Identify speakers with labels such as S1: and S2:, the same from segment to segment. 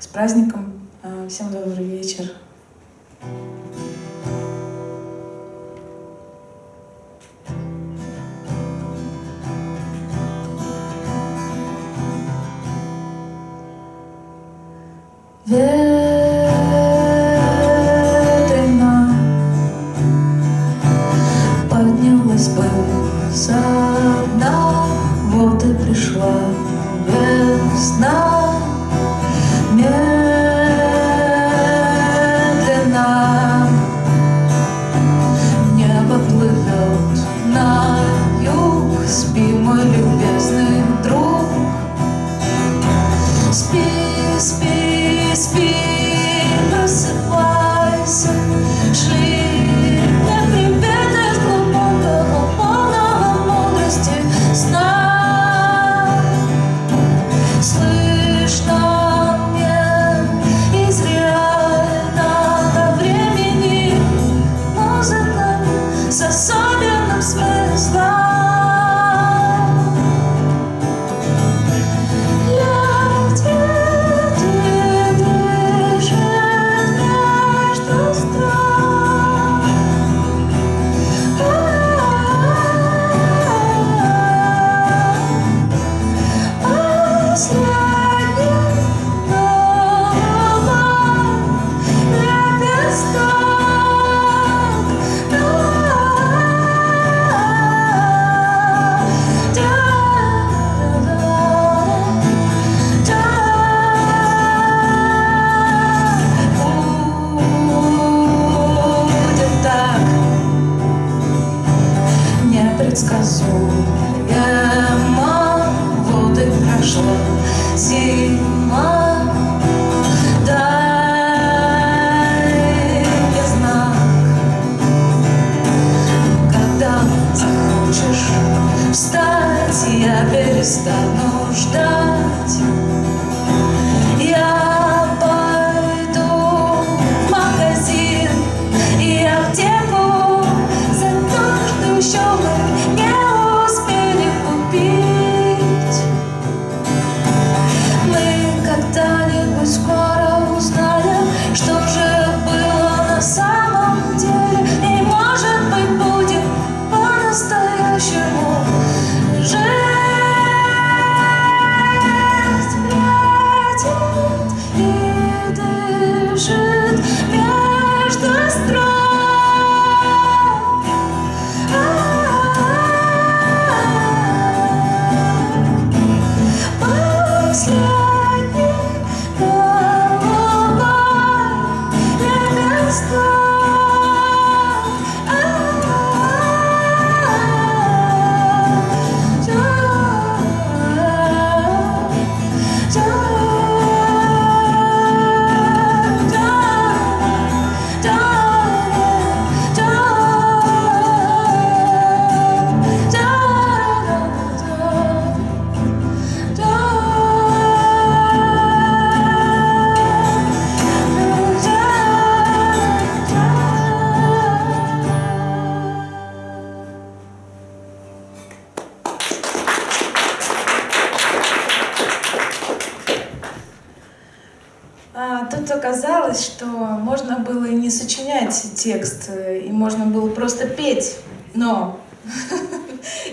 S1: С праздником! Э, всем добрый вечер!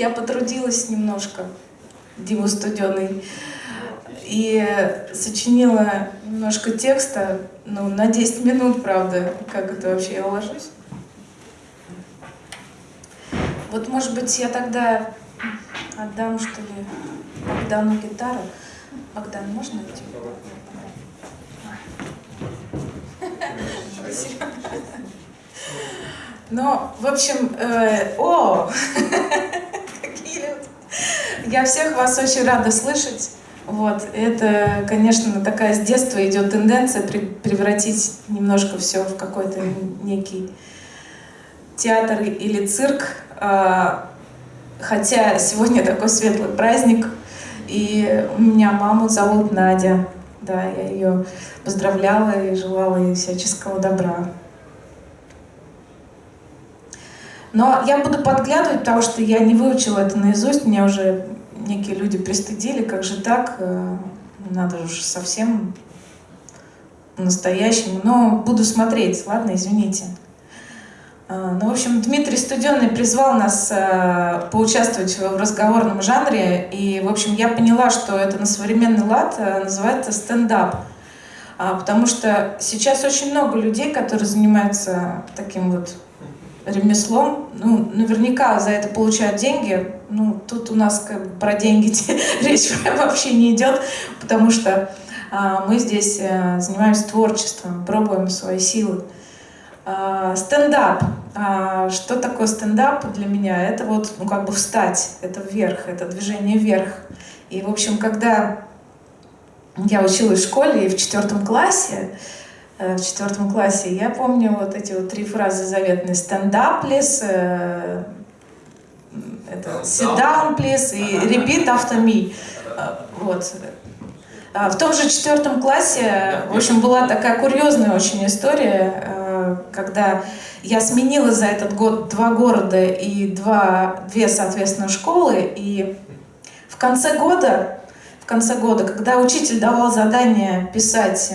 S1: Я потрудилась немножко, Дима Студеный, и сочинила немножко текста, ну, на 10 минут, правда, как это вообще я уложусь. Вот, может быть, я тогда отдам, что ли, Богдану гитару. Богдан, можно? Спасибо. Ну, в общем, э, о. Я всех вас очень рада слышать. Вот, это, конечно, такая с детства идет тенденция превратить немножко все в какой-то некий театр или цирк. А, Хотя сегодня такой светлый праздник, и у меня маму зовут Надя. Да, я ее поздравляла и желала ей всяческого добра. Но я буду подглядывать, потому что я не выучила это наизусть. Меня уже некие люди пристыдили. Как же так? Э, Надо же совсем
S2: по-настоящему, но буду смотреть, ладно, извините. А, ну, в общем, Дмитрий Студенный призвал нас э, поучаствовать в разговорном жанре, и, в общем, я поняла, что это на современный лад э, называется стендап. А, потому что сейчас очень много людей, которые занимаются таким вот ремеслом, ну, наверняка за это получают деньги. Ну, тут у нас как бы про деньги речь вообще не идет, потому что а, мы здесь а, занимаемся творчеством, пробуем свои силы. А, стендап. А, что такое стендап для меня? Это вот, ну, как бы встать, это вверх, это движение вверх. И, в общем, когда я училась в школе и в четвертом классе, в четвертом классе. Я помню вот эти вот три фразы заветные. Up, please, э, это, sit down, please, и repeat after me. Э, вот. А в том же четвертом классе, в общем, была такая курьезная очень история, когда я сменила за этот год два города и два, две, соответственно, школы. И в конце года, в конце года, когда учитель давал задание писать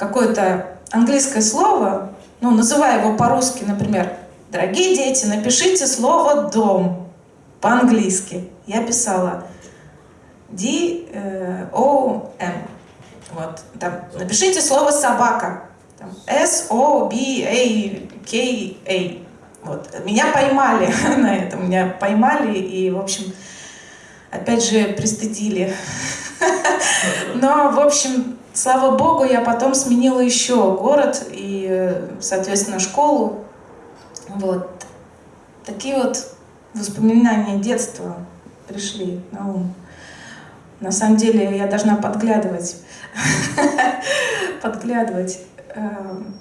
S2: какое-то английское слово, ну, называя его по-русски, например, «Дорогие дети, напишите слово «дом» по-английски». Я писала D-O-M. Вот. Там, напишите слово «собака». S-O-B-A-K-A. Вот. Меня поймали на этом. Меня поймали и, в общем, опять же, пристыдили. Но, в общем, Слава богу, я потом сменила еще город и, соответственно, школу. Вот. Такие вот воспоминания детства пришли на ум. На самом деле я должна подглядывать. Подглядывать. Эм.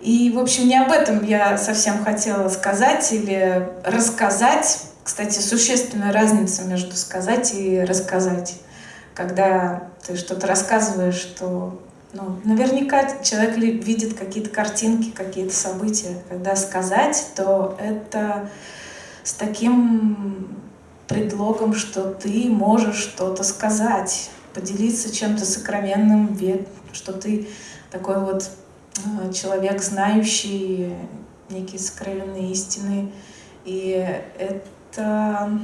S2: И, в общем, не об этом я совсем хотела сказать или рассказать. Кстати, существенная разница между сказать и рассказать когда ты что-то рассказываешь, что ну, наверняка человек видит какие-то картинки, какие-то события. Когда сказать, то это с таким предлогом, что ты можешь что-то сказать, поделиться чем-то сокровенным, что ты такой вот э, человек, знающий некие сокровенные истины. И это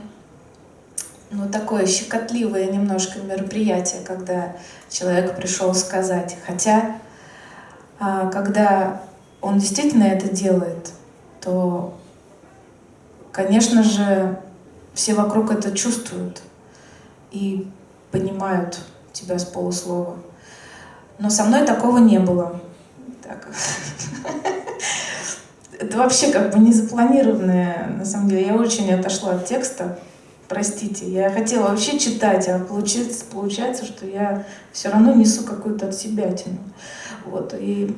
S2: ну, такое щекотливое немножко мероприятие, когда человек пришел сказать. Хотя, а, когда он действительно это делает, то, конечно же, все вокруг это чувствуют и понимают тебя с полуслова. Но со мной такого не было. Так. Это вообще как бы не запланированное, на самом деле. Я очень отошла от текста. Простите, я хотела вообще читать, а получается, получается что я все равно несу какую-то от себя тяну. Вот, и...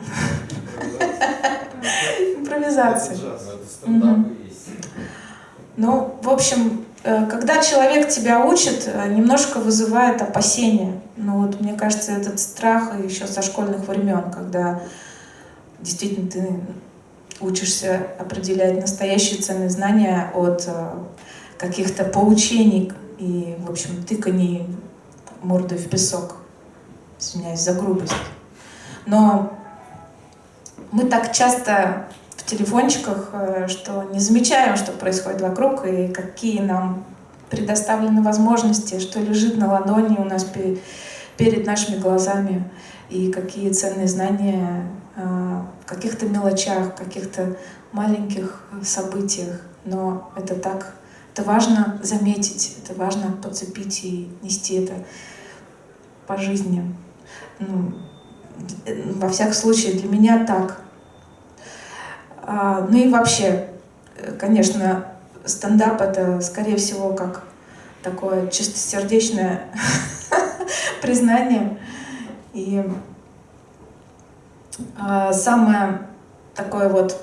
S2: Импровизация. Ну, в общем, э, когда человек тебя учит, э, немножко вызывает опасения. Ну вот, мне кажется, этот страх еще со школьных времен, когда действительно ты учишься определять настоящие ценные знания от э, каких-то поучений и, в общем, тыканий мордой в песок. Извиняюсь за грубость. Но мы так часто в телефончиках, э, что не замечаем, что происходит вокруг и какие нам предоставлены возможности, что лежит на ладони у нас перед нашими глазами, и какие ценные знания э, в каких-то мелочах, в каких-то маленьких событиях. Но это так это важно заметить, это важно подцепить и нести это по жизни. Ну, во всяком случае, для меня так. А, ну и вообще, конечно, стендап — это, скорее всего, как такое чистосердечное признание. И а, самое такое вот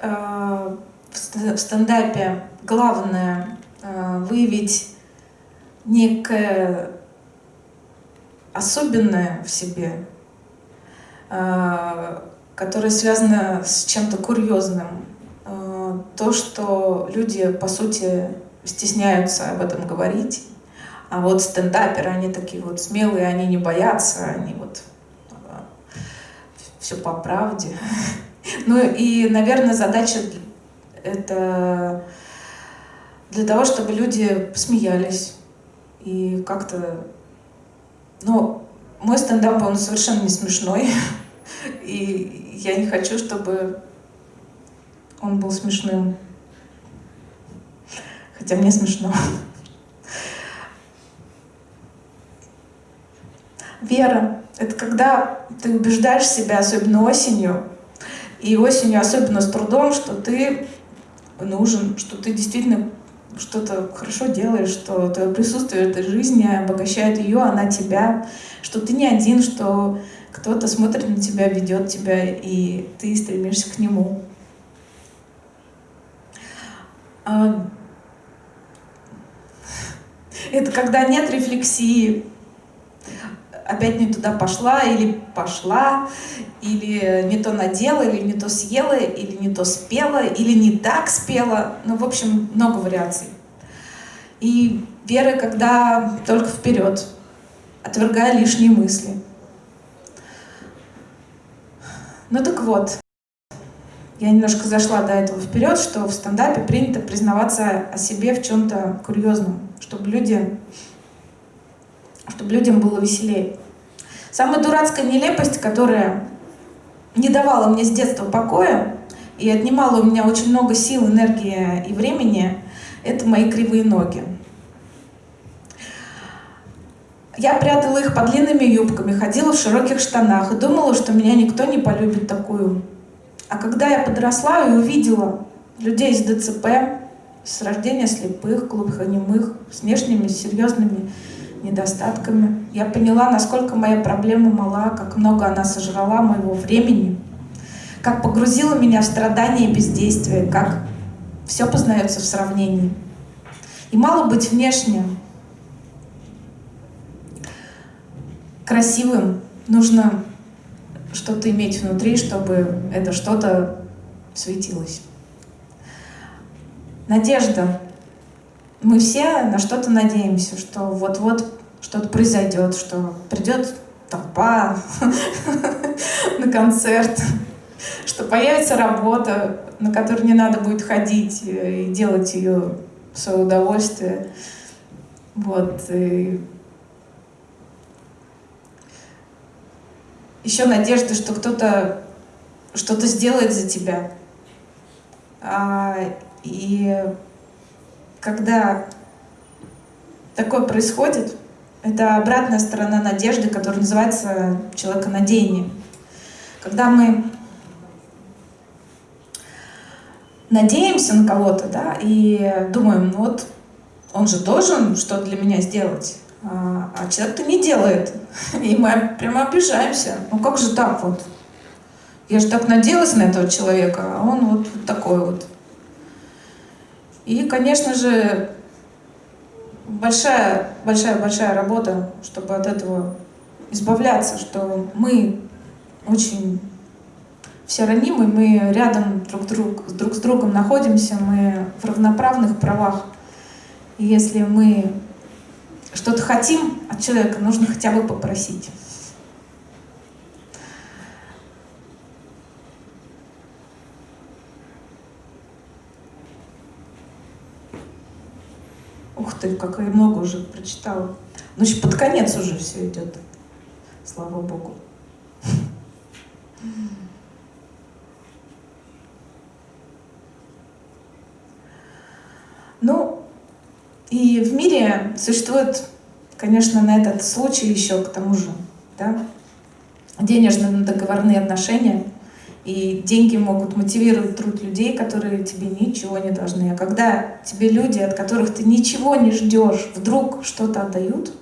S2: а, в стендапе главное э, выявить некое особенное в себе, э, которое связано с чем-то курьезным. Э, то, что люди, по сути, стесняются об этом говорить, А вот стендаперы, они такие вот смелые, они не боятся, они вот все по правде. Ну и, наверное, задача это для того, чтобы люди смеялись и как-то... Ну, мой стендап, он совершенно не смешной. И я не хочу, чтобы он был смешным. Хотя мне смешно. Вера — это когда ты убеждаешь себя, особенно осенью, и осенью особенно с трудом, что ты нужен, что ты действительно что-то хорошо делаешь, что твое присутствие в этой жизни обогащает ее, она тебя, что ты не один, что кто-то смотрит на тебя, ведет тебя, и ты стремишься к нему. А, это когда нет рефлексии, опять не туда пошла или пошла, или не то надела, или не то съела, или не то спела, или не так спела. Ну, в общем, много вариаций. И вера, когда только вперед, отвергая лишние мысли. Ну так вот, я немножко зашла до этого вперед, что в стендапе принято признаваться о себе в чем-то курьезном, чтобы люди чтобы людям было веселее. Самая дурацкая нелепость, которая не давала мне с детства покоя и отнимала у меня очень много сил, энергии и времени, это мои кривые ноги. Я прятала их под длинными юбками, ходила в широких штанах и думала, что меня никто не полюбит такую. А когда я подросла и увидела людей с ДЦП, с рождения слепых, глухонемых, с внешними серьезными недостатками. Я поняла, насколько моя проблема мала, как много она сожрала моего времени, как погрузила меня в страдания и бездействие, как все познается в сравнении. И мало быть внешне красивым, нужно что-то иметь внутри, чтобы это что-то светилось. Надежда мы все на что-то надеемся, что вот-вот что-то произойдет, что придет толпа на концерт, что появится работа, на которую не надо будет ходить и делать ее в свое удовольствие. Вот. И еще надежда, что кто-то что-то сделает за тебя. А, и когда такое происходит, это обратная сторона надежды, которая называется человеконадеяние. Когда мы надеемся на кого-то, да, и думаем, ну вот он же должен что-то для меня сделать, а, а человек-то не делает. И мы прямо обижаемся. Ну как же так вот? Я же так надеялась на этого человека, а он вот такой вот. И, конечно же, большая, большая, большая работа, чтобы от этого избавляться, что мы очень все ранимы, мы рядом друг, друг, друг с другом находимся, мы в равноправных правах. И если мы что-то хотим от человека, нужно хотя бы попросить. Ты, как я много уже прочитала. Ну, еще под конец уже все идет. Слава Богу. Ну, и в мире существует, конечно, на этот случай еще к тому же, да, денежно-договорные отношения – и деньги могут мотивировать труд людей, которые тебе ничего не должны. А когда тебе люди, от которых ты ничего не ждешь, вдруг что-то отдают,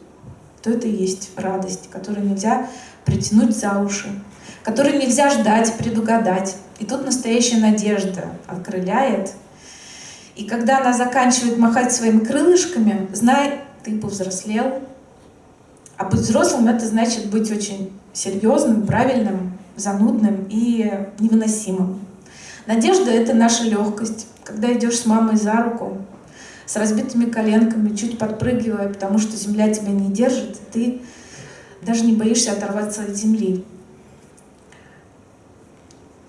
S2: то это и есть радость, которую нельзя притянуть за уши, которую нельзя ждать, предугадать. И тут настоящая надежда окрыляет. И когда она заканчивает махать своими крылышками, знай, ты повзрослел. А быть взрослым — это значит быть очень серьезным, правильным, занудным и невыносимым. Надежда — это наша легкость. Когда идешь с мамой за руку, с разбитыми коленками, чуть подпрыгивая, потому что земля тебя не держит, ты даже не боишься оторваться от земли.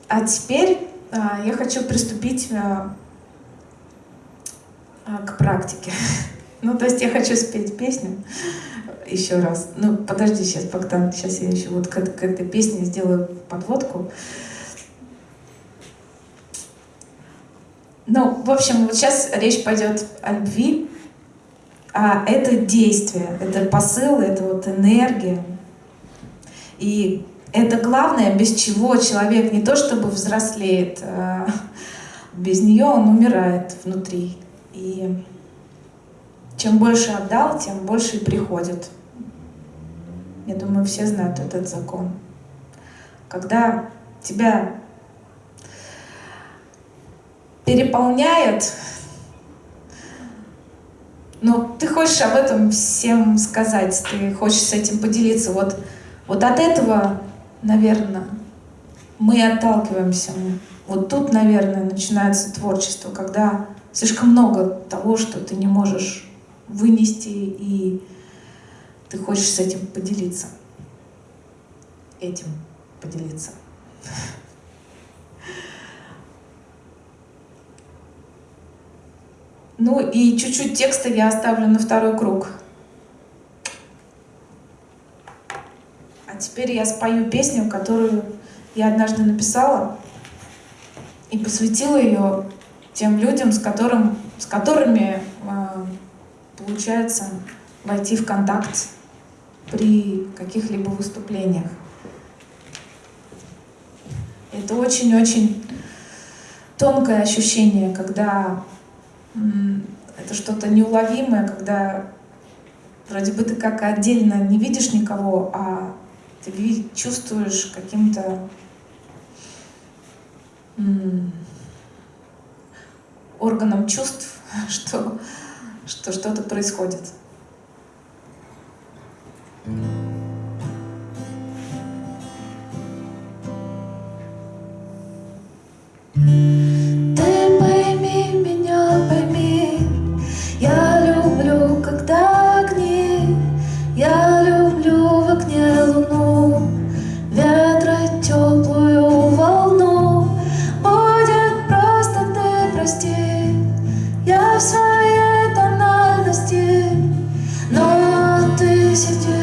S2: А теперь а, я хочу приступить а, а, к практике. Ну, то есть я хочу спеть песню еще раз. Ну, подожди сейчас, Богдан, сейчас я еще вот к, к этой песне сделаю подводку. Ну, в общем, вот сейчас речь пойдет о любви, а это действие, это посыл, это вот энергия. И это главное, без чего человек не то чтобы взрослеет, а без нее он умирает внутри. И чем больше отдал, тем больше и приходит. Я думаю, все знают этот закон. Когда тебя переполняет, но ты хочешь об этом всем сказать, ты хочешь с этим поделиться. Вот, вот от этого, наверное, мы отталкиваемся. Вот тут, наверное, начинается творчество, когда слишком много того, что ты не можешь вынести, и ты хочешь с этим поделиться. Этим поделиться. Ну и чуть-чуть текста я оставлю на второй круг. А теперь я спою песню, которую я однажды написала и посвятила ее тем людям, с, которым, с которыми получается войти в контакт при каких-либо выступлениях. Это очень-очень тонкое ощущение, когда это что-то неуловимое, когда вроде бы ты как отдельно не видишь никого, а ты чувствуешь каким-то органом чувств, что что что-то происходит.
S1: Ты но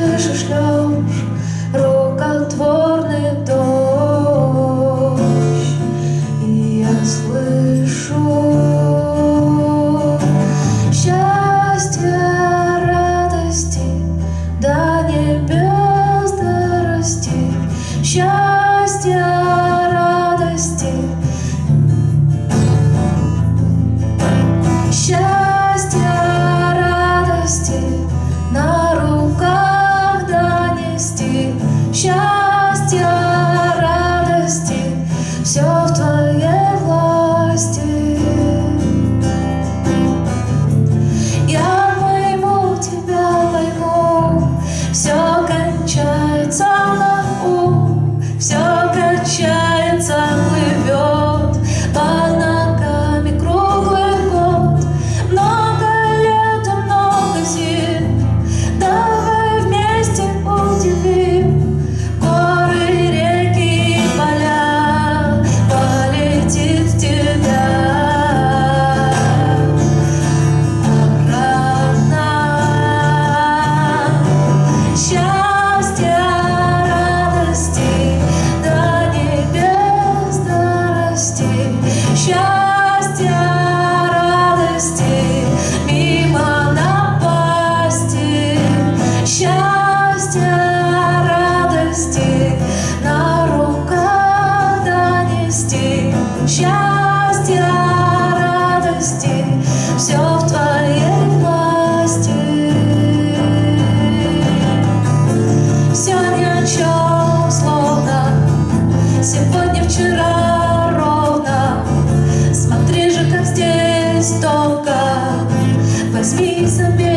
S1: жестоко. Возьми за меня